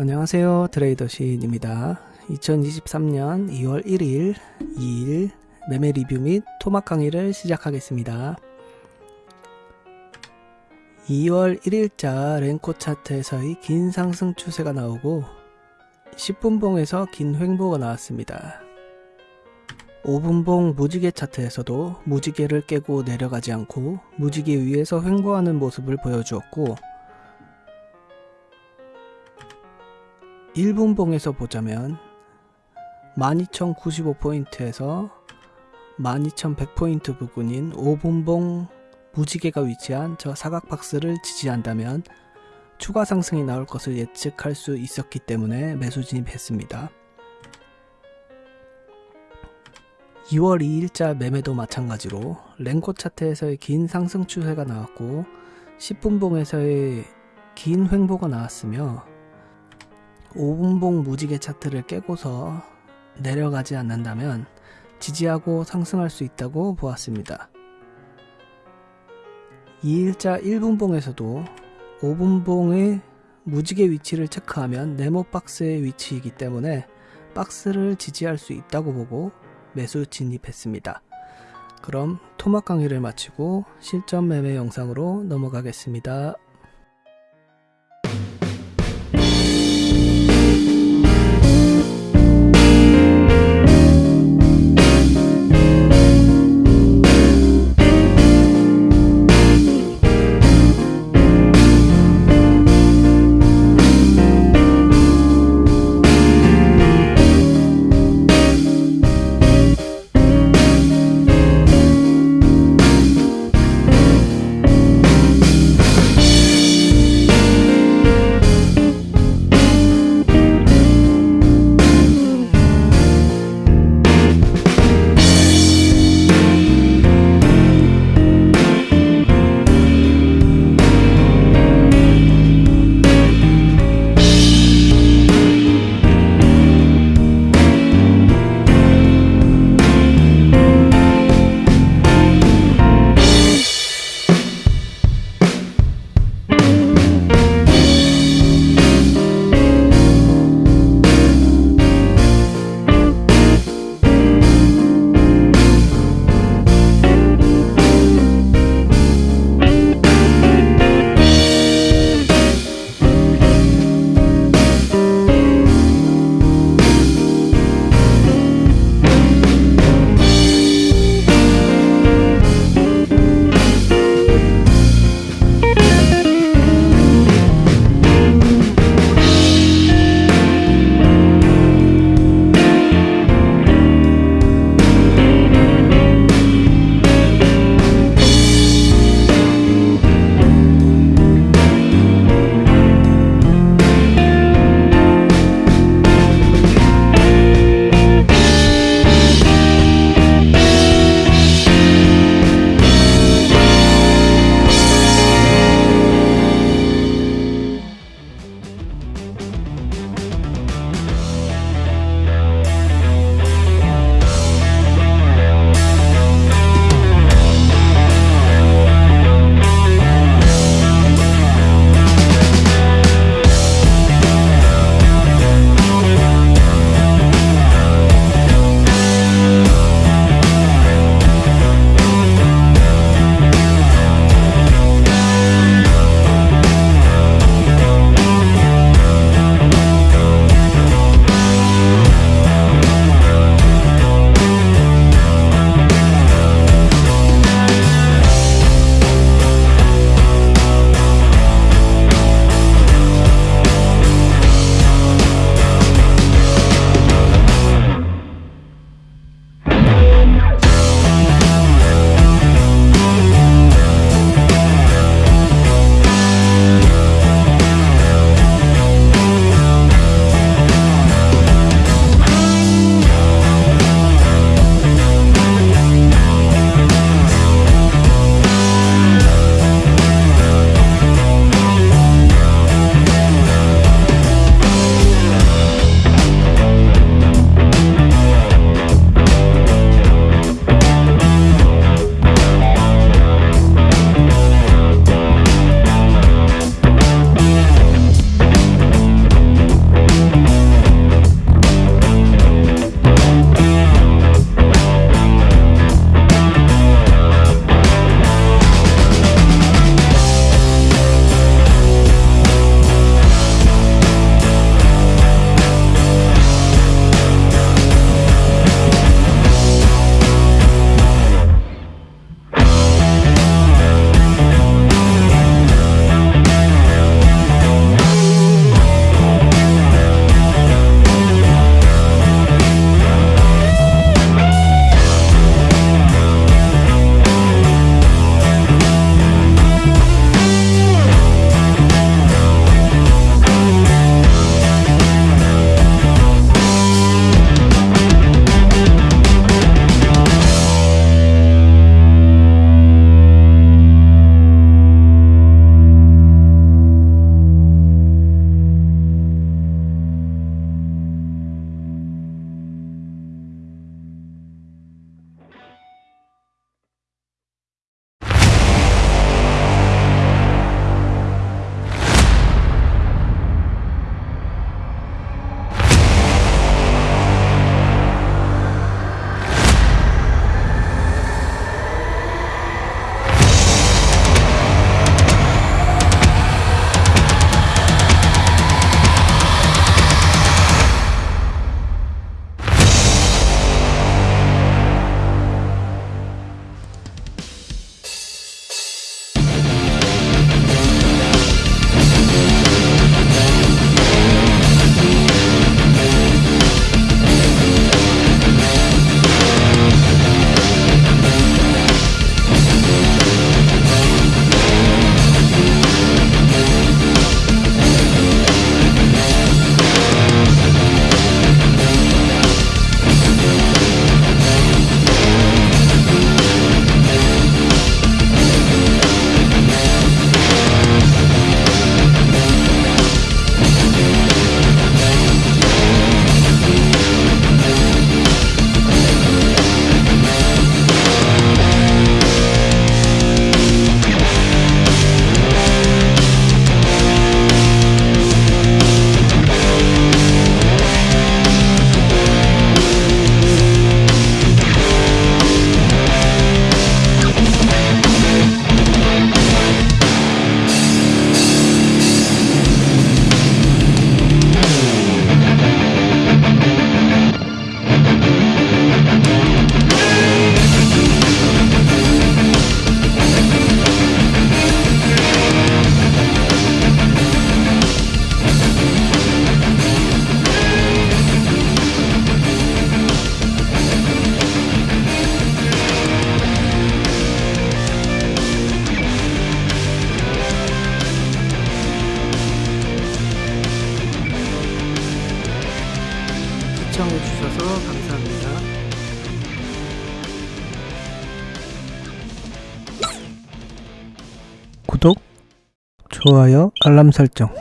안녕하세요. 트레이더 시인입니다. 2023년 2월 1일 2일 매매 리뷰 및 토막 강의를 시작하겠습니다. 2월 1일자 랭코 차트에서의 긴 상승 추세가 나오고 10분봉에서 긴 횡보가 나왔습니다. 5분봉 무지개 차트에서도 무지개를 깨고 내려가지 않고 무지개 위에서 횡보하는 모습을 보여주었고 1분봉에서 보자면 12,095포인트에서 12,100포인트 부근인 5분봉 무지개가 위치한 저 사각박스를 지지한다면 추가 상승이 나올 것을 예측할 수 있었기 때문에 매수 진입했습니다. 2월 2일자 매매도 마찬가지로 랭코 차트에서의 긴 상승 추세가 나왔고 10분봉에서의 긴 횡보가 나왔으며 5분봉 무지개 차트를 깨고서 내려가지 않는다면 지지하고 상승할 수 있다고 보았습니다. 2일자 1분봉에서도 5분봉의 무지개 위치를 체크하면 네모 박스의 위치이기 때문에 박스를 지지할 수 있다고 보고 매수 진입했습니다. 그럼 토막 강의를 마치고 실전 매매 영상으로 넘어가겠습니다. 시청해주셔서 감사합니다. 구독, 좋아요, 알람 설정.